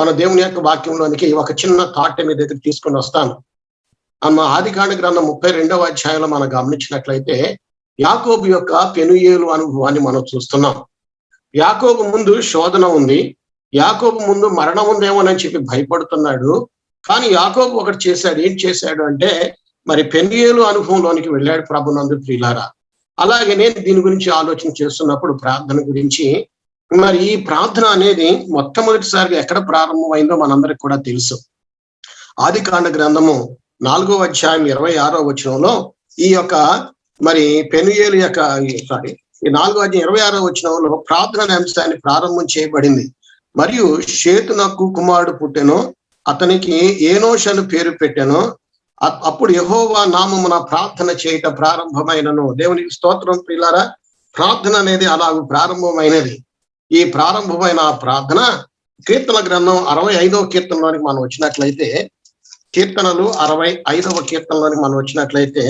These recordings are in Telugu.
మన దేవుని యొక్క వాక్యంలోనికి ఒక చిన్న థాట్ మీ దగ్గర తీసుకొని వస్తాను. అమ్మ ఆదికాండ గ్రంథం ముప్పై రెండవ అధ్యాయంలో మనం గమనించినట్లయితే యాకోబు యొక్క పెనుయేలు అనుభవాన్ని మనం చూస్తున్నాం. యాకోబు ముందు శోధన ఉంది. యాకోబు ముందు మరణం ఉందేమోనని చెప్పి భయపడుతున్నాడు. కానీ యాకోబు ఒకటి చేశాడు. ఏం చేశాడు అంటే మరి పెనుయేలు అనుభవంలోనికి వెళ్ళాడు ప్రభునందు ప్రియులారా. అలాగే నేను దీని గురించి ఆలోచన చేస్తున్నప్పుడు ప్రార్థన గురించి మరి ఈ ప్రార్థన అనేది మొట్టమొదటిసారిగా ఎక్కడ ప్రారంభమైందో మనందరికి కూడా తెలుసు. ఆది కాండ గ్రంథము నాలుగో అధ్యాయం ఇరవై ఆరో వచనంలో ఈ యొక్క మరి పెనుయేలు యొక్క సారీ ఈ నాలుగో అధ్యాయం ఇరవై ఆరో వచనంలో ప్రార్థన అనే అంశాన్ని ప్రారంభం చేయబడింది. మరియు షేతునకు కుమారుడు పుట్టెను అతనికి ఏనోష్ అని పేరు పెట్టాను అప్పుడు యహోవా నామమున ప్రార్థన చేయట ప్రారంభమైనను. దేవునికి స్తోత్రం పిల్లారా ప్రార్థన అనేది అలా ప్రారంభమైనది. ఈ ప్రారంభమైన ప్రార్థన కీర్తన గ్రంథం అరవై ఐదవ కీర్తనలోనికి మనం వచ్చినట్లయితే కీర్తనలు అరవై ఐదవ కీర్తనలోనికి మనం వచ్చినట్లయితే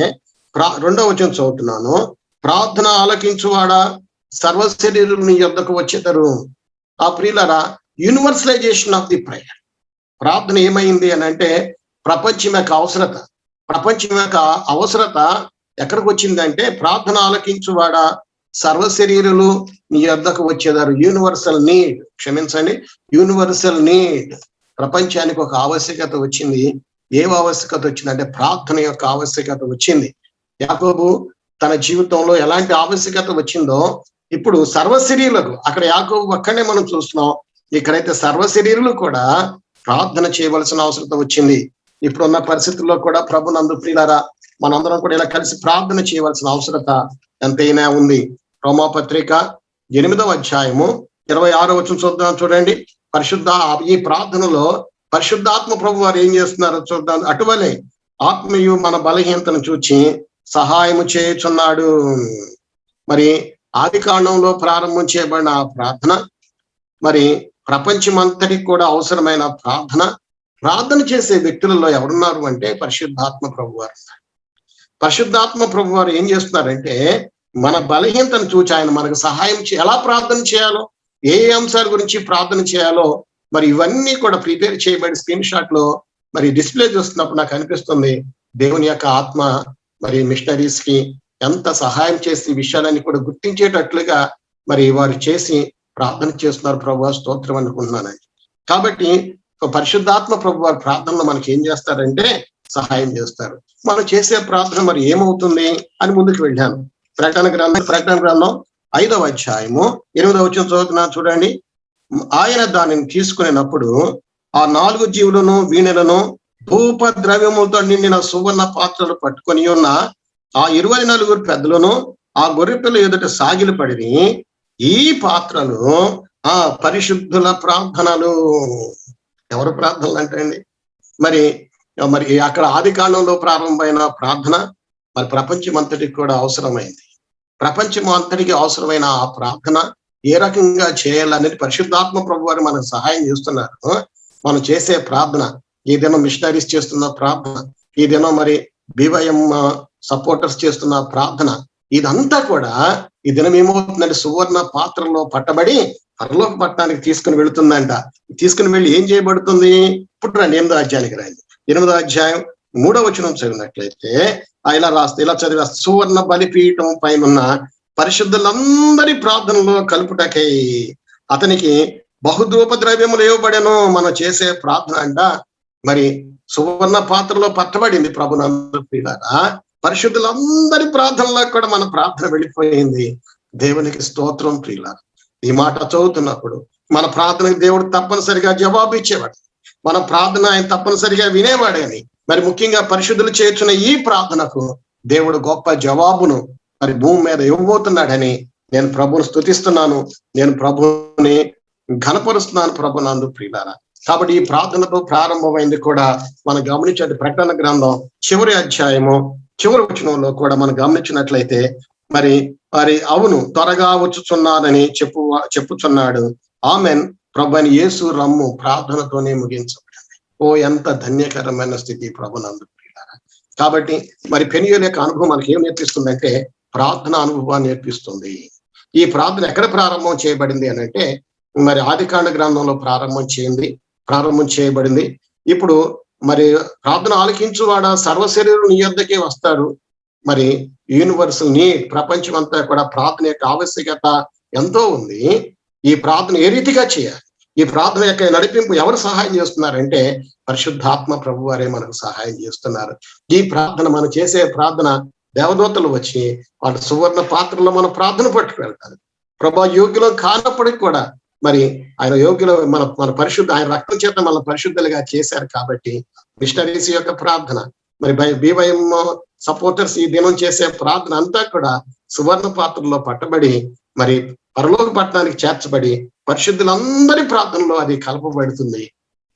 ప్రా రెండవ వచనం చదువుతున్నాను. ప్రార్థన ఆలకించువాడా? సర్వ శరీరుని యొద్దకు వచ్చేటరు ఆ ప్రియులరా యూనివర్సలైజేషన్ ఆఫ్ ది ప్రేయర్ ప్రార్థన ఏమైంది అని అంటే ప్రపంచం యొక్క అవసరత. ప్రపంచం యొక్క అవసరత ఎక్కడికి వచ్చిందంటే ప్రార్థన ఆలకించువాడా? సర్వ శరీరులు మీ వద్దకు వచ్చేదారు. యూనివర్సల్ నీడ్ క్షమించండి. యూనివర్సల్ నీడ్ ప్రపంచానికి ఒక ఆవశ్యకత వచ్చింది. ఏం ఆవశ్యకత వచ్చిందంటే ప్రార్థన యొక్క ఆవశ్యకత వచ్చింది. యాకోబు తన జీవితంలో ఎలాంటి ఆవశ్యకత వచ్చిందో ఇప్పుడు సర్వశరీరులకు అక్కడ యాకోబు అక్కడనే మనం చూస్తున్నాం. ఇక్కడైతే సర్వశరీరులు కూడా ప్రార్థన చేయవలసిన అవసరం వచ్చింది. ఇప్పుడున్న పరిస్థితుల్లో కూడా ప్రభు నందు ప్రియులారా మనందరం కూడా ఇలా కలిసి ప్రార్థన చేయవలసిన అవసరత ఎంతైనా ఉంది. రోమాపత్రిక ఎనిమిదవ అధ్యాయము ఇరవై ఆరో వచ్చిన చూద్దాం చూడండి. పరిశుద్ధ ఈ ప్రార్థనలో పరిశుద్ధాత్మ ప్రభు వారు ఏం చేస్తున్నారో చూద్దాం. అటువలే ఆత్మీయు మన బలహీనతను చూచి సహాయము చేయుచున్నాడు. మరి ఆది కాండంలో ప్రారంభం చేయబడిన ఆ ప్రార్థన మరి ప్రపంచమంతటికి కూడా అవసరమైన ప్రార్థన ప్రార్థన చేసే వ్యక్తులలో ఎవరున్నారు అంటే పరిశుద్ధాత్మ ప్రభు వారు పరిశుద్ధాత్మ ప్రభు వారు ఏం చేస్తున్నారంటే మన బలహీనతను చూచి ఆయన మనకు సహాయం ఎలా ప్రార్థన చేయాలో ఏ అంశాల గురించి ప్రార్థన చేయాలో మరి ఇవన్నీ కూడా ప్రిపేర్ చేయబడి స్క్రీన్ షాట్లో మరి డిస్ప్లే చూస్తున్నప్పుడు నాకు అనిపిస్తుంది దేవుని యొక్క ఆత్మ మరి మిషనరీస్కి ఎంత సహాయం చేసి విషయాలన్నీ కూడా గుర్తించేటట్లుగా మరి వారు చేసి ప్రార్థన చేస్తున్నారు ప్రభు స్తోత్రం అనుకుంటున్నాను. కాబట్టి పరిశుద్ధాత్మ ప్రభు వారి ప్రార్థనలో మనకి ఏం చేస్తారంటే సహాయం చేస్తారు. మనం చేసే ప్రార్థన మరి ఏమవుతుంది అని ముందుకు వెళ్ళాను. ప్రకటన గ్రంథం ప్రకటన గ్రంథం ఐదవ అధ్యాయము ఎనిమిదవ వచ్చిన చదువుతున్నా చూడండి. ఆయన దానిని తీసుకునేటప్పుడు ఆ నాలుగు జీవులను వీణలను ధూప ద్రవ్యములతో నిండిన సువర్ణ పాత్రలు పట్టుకొని ఉన్న ఆ ఇరవై నలుగురు పెద్దలను ఆ గొర్రెపిల్ల ఎదుట సాగిలు పడి ఈ పాత్రలు ఆ పరిశుద్ధుల ప్రార్థనలు. ఎవరు ప్రార్థనలు అంటే మరి మరి అక్కడ ఆది కాలంలో ప్రారంభమైన ప్రార్థన మరి ప్రపంచం అంతటికి కూడా అవసరమైంది. ప్రపంచం అంతటికి అవసరమైన ఆ ప్రార్థన ఏ రకంగా చేయాలనేది పరిశుద్ధాత్మ ప్రభు వారు మనకు సహాయం చేస్తున్నారు. మనం చేసే ప్రార్థన ఈ దినం మిషనరీస్ చేస్తున్న ప్రార్థన ఈ దినం మరి బీవైఎం సపోర్టర్స్ చేస్తున్న ప్రార్థన ఇదంతా కూడా ఈ దినం ఏమవుతుందంటే సువర్ణ పాత్రలో పట్టబడి పరలోక పట్టణానికి తీసుకుని వెళుతుందంట. తీసుకుని వెళ్ళి ఏం చేయబడుతుంది? ఇప్పుడు రండి ఎనిమిదో అధ్యాయానికి రండి ఎనిమిదో అధ్యాయం మూడవ వచనం చదివినట్లయితే ఇలా రాస్తే ఇలా చదివా సువర్ణ బలిపీఠం పైన ఉన్న పరిశుద్ధులందరి ప్రార్థనలో కలుపుటకై అతనికి బహుధూప ద్రవ్యములు ఇవ్వబడను మనం చేసే ప్రార్థన అంట. మరి సువర్ణ పాత్రలో పట్టబడింది ప్రభునందరూ ప్రియులారా. పరిశుద్ధులందరి ప్రార్థనలో కూడా మన ప్రార్థన వెళ్ళిపోయింది. దేవునికి స్తోత్రం ప్రియులారా. ఈ మాట చదువుతున్నప్పుడు మన ప్రార్థనకి దేవుడు తప్పనిసరిగా జవాబు ఇచ్చేవాడు మన ప్రార్థన ఆయన తప్పనిసరిగా వినేవాడని మరి ముఖ్యంగా పరిశుద్ధులు చేర్చున్న ఈ ప్రార్థనకు దేవుడు గొప్ప జవాబును మరి భూమి మీద ఇవ్వబోతున్నాడని నేను ప్రభుని స్థుతిస్తున్నాను నేను ప్రభుని ఘనపరుస్తున్నాను ప్రభు నందు ప్రియులారా. కాబట్టి ఈ ప్రార్థనతో ప్రారంభమైంది కూడా మనం గమనించే ప్రకటన గ్రంథం చివరి అధ్యాయము చివరి వచనంలో కూడా మనం గమనించినట్లయితే మరి మరి అవును త్వరగా వచ్చుచున్నానని చెప్పు చెప్పుచున్నాడు. ఆమెన్. ప్రభుని యేసు రమ్ము ప్రార్థనతోనే ముగించబడింది. ఓ ఎంత ధన్యకరమైన స్థితి ప్రభునందు కాబట్టి మరి పెనియోల యొక్క అనుభవం మనకి ఏం నేర్పిస్తుందంటే ప్రార్థన అనుభవాన్ని నేర్పిస్తుంది. ఈ ప్రార్థన ఎక్కడ ప్రారంభం చేయబడింది అని అంటే మరి ఆదికాండ గ్రంథంలో ప్రారంభం చేయింది ప్రారంభం చేయబడింది. ఇప్పుడు మరి ప్రార్థన ఆలకించువాడ సర్వశరీరం నీ యొద్దకే వస్తాడు. మరి యూనివర్సల్ నీ ప్రపంచం అంతా కూడా ప్రార్థన యొక్క ఆవశ్యకత ఎంతో ఉంది. ఈ ప్రార్థన ఏ రీతిగా చేయాలి? ఈ ప్రార్థన యొక్క నడిపింపు ఎవరు సహాయం చేస్తున్నారంటే పరిశుద్ధాత్మ ప్రభు వారే మనకు సహాయం చేస్తున్నారు. ఈ ప్రార్థన మనం చేసే ప్రార్థన దేవదూతలు వచ్చి వాళ్ళ సువర్ణ పాత్రలో మనం ప్రార్థన పట్టుకెళ్తారు ప్రభా యోగ్యులం కానప్పటికి కూడా మరి ఆయన యోగ్యులు మన మన పరిశుద్ధ ఆయన రక్తం చేత మన పరిశుద్ధులుగా చేశారు కాబట్టి మిషనరీస్ యొక్క ప్రార్థన మరి బీవైఎం సపోర్టర్స్ ఈ దినం చేసే ప్రార్థన అంతా కూడా సువర్ణ పాత్రలో పట్టబడి మరి పరలోక పట్టణానికి చేర్చబడి పరిశుద్ధులందరి ప్రార్థనలో అది కలపబడుతుంది.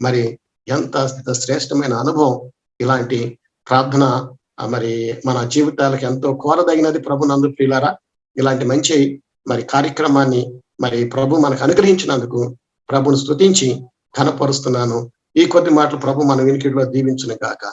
మరి ఎంత శ్రేష్టమైన అనుభవం ఇలాంటి ప్రార్థన మరి మన జీవితాలకు ఎంతో కోరదగినది ప్రభు నందు ప్రియులారా. ఇలాంటి మంచి మరి కార్యక్రమాన్ని మరి ప్రభు మనకు అనుగ్రహించినందుకు ప్రభుని స్తుతించి ఘనపరుస్తున్నాను. ఈ కొద్ది మాటలు ప్రభు మన వినికిడిలో దీవించును కాక